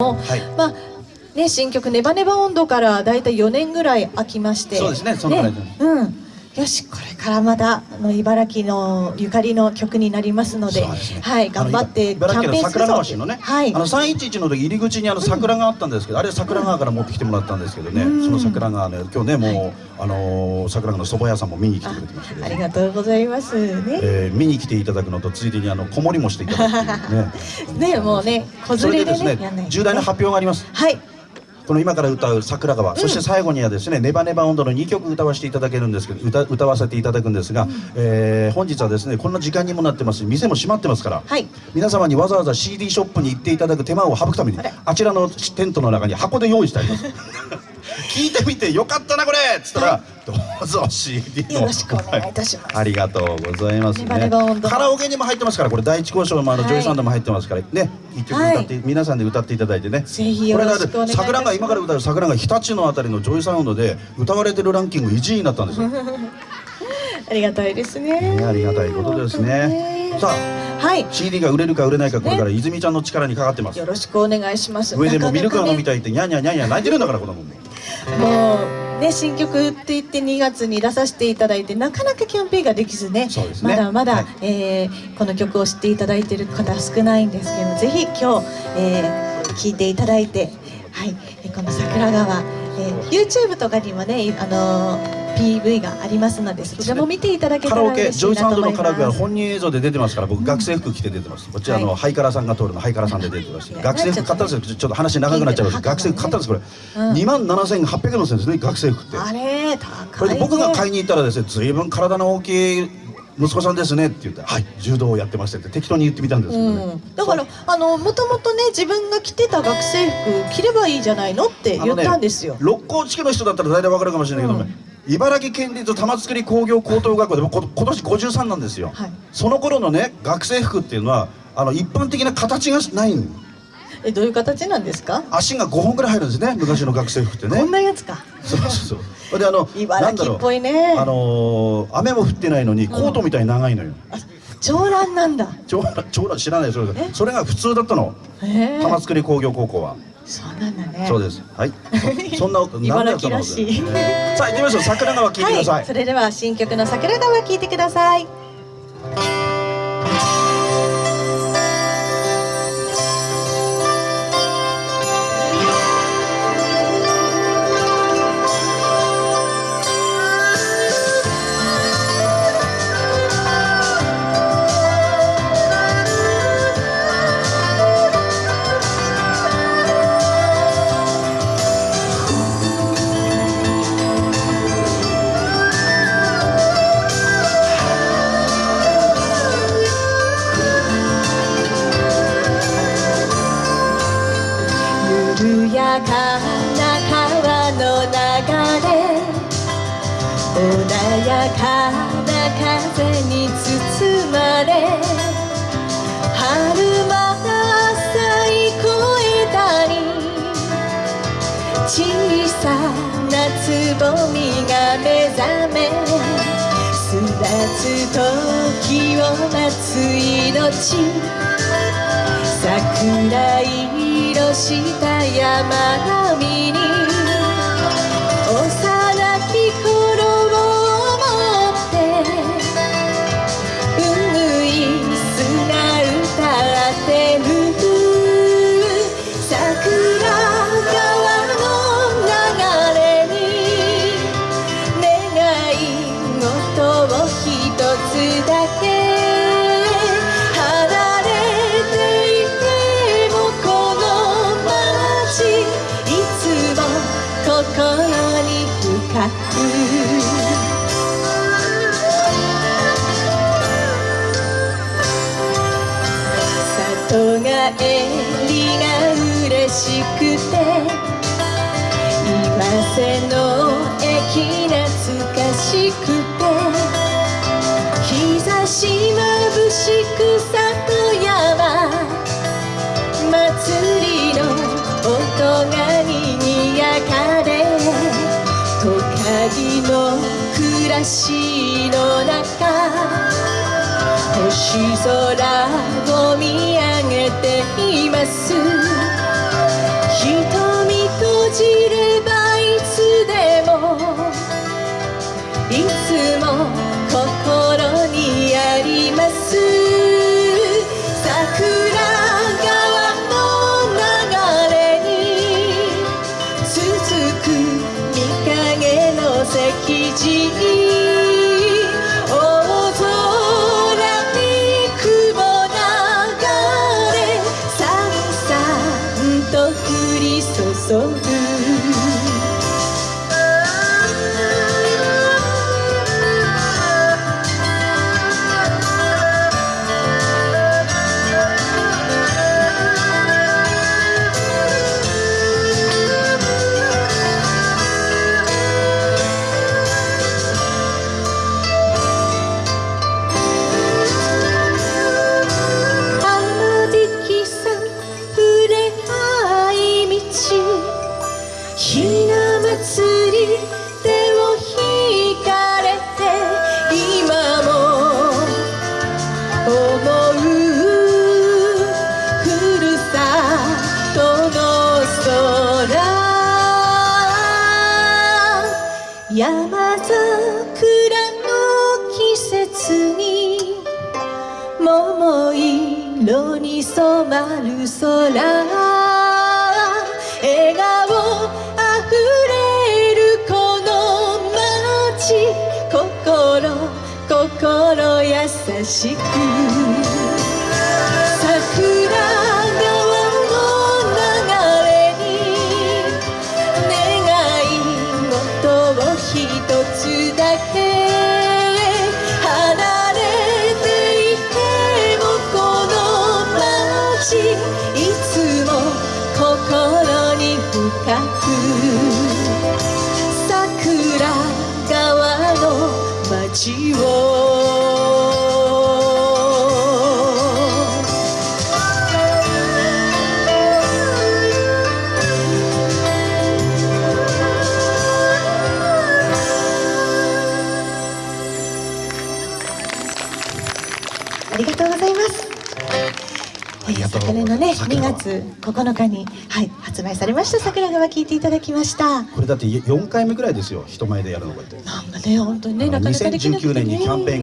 はい、まあね新曲ネバネバ温度からだいたい4年ぐらい空きまして。そうですねそのぐらい、ね、うんよしこれからまたあの茨城のゆかりの曲になりますので、ね、はい頑張ってキャンペーンするぞのね、はい、あの311の時入り口にあの桜があったんですけど、うん、あれ桜川から持ってきてもらったんですけどね、うん、その桜川ね今日ねもう、はい、あのー、桜川の蕎麦屋さんも見に来てくれてましたけど、ありがとうございますね、えー、見に来ていただくのとついでにあの子守もしていただくね。ねもうね子連れでねね。重大な発表があります。はいこの今から歌う桜川、うん、そして最後にはですね「ネバネバ温度」の2曲歌わせていただけるんですけど歌歌わせていただくんですが、うん、えー、本日はですねこんな時間にもなってます。店も閉まってますから、はい、皆様にわざわざ CD ショップに行っていただく手間を省くためにあちらのテントの中に箱で用意してあります 聞いてみてよかったなこれ。っつったら、はい、どうぞ CD よろしくお願いいたします。ありがとうございます。ねカラオケにも入ってますからこれ第一興商もあの、はい、ジョイサウンドも入ってますから。ね一曲歌って、はい、皆さんで歌っていただいてね。ぜひよろしくお願い桜が今から歌う桜が日立のあたりのジョイサウンドで歌われてるランキング1位になったんですよ。ありがたいですね、ね、ありがたいことですね。さあはい、CD が売れるか売れないかこれから泉ちゃんの力にかかってます。よろしくお願いします。上でもミルクが飲みたいってニャンニャンニャンニャン泣いてるんだから子供ももうね新曲って言って2月に出させていただいてなかなかキャンペーンができずね、ね、まだまだ、はい、えー、この曲を知っていただいている方少ないんですけどぜひ今日、えー、聴いていただいて、はい、この桜川、えー、YouTube とかにもね、あのー PV がありますのでそちらも見ていただけたら嬉しいなと思います。カラオケジョイサウンドのカラオケは本人映像で出てます。から僕学生服着て出てますこちらのハイカラさんが通るのハイカラさんで出てます。学生服買ったんですよ。ちょっと話長くなっちゃうんです学生服買ったんですこれ。2万7800円のせんですね学生服って。あれ高いこれ僕が買いに行ったらですね随分体の大きい息子さんですねって言って「はい柔道をやってまして」って適当に言ってみたんですけどね、うん、だからあのもともとね自分が着てた学生服着ればいいじゃないのって言ったんですよ、ね、六甲地区の人だったら大体わかるかもしれないけど、ね、うん、茨城県立玉造工業高等学校でも今年53なんですよ、はい、その頃のね学生服っていうのはあの一般的な形がないん。えどういう形なんですか？足が5本ぐらい入るんですね昔の学生服ってね。こんなやつか。そうそうそう。であの茨城っぽいね。あのー、雨も降ってないのにコートみたいに長いのよ、長蘭なんだ。長蘭長蘭知らないそれ。それが普通だったの。玉造工業高校はそうなんだね。そうです。はい。そんな 茨城らしい。さあ行きましょう。桜川聞いてください、はい、それでは新曲の桜川聞いてください穏やかな風に包まれ春また咲い越えたり小さなつぼみが目覚め巣立つ時を待つ命。桜色した山並みに里帰りが嬉しくて。今瀬の駅懐かしくて。日差し眩しく里しの中星空を見上げています。色に染まる空。笑顔あふれるこの街。心心優しく。ありがとうございます。昨年のね2桜川月9日に、はい、発売されました桜川聞いていただきました。これだって4回目ぐらいですよ人前でやるのこうやってなんかね本当にねなかなかできなくてね。2019年にキャンペーン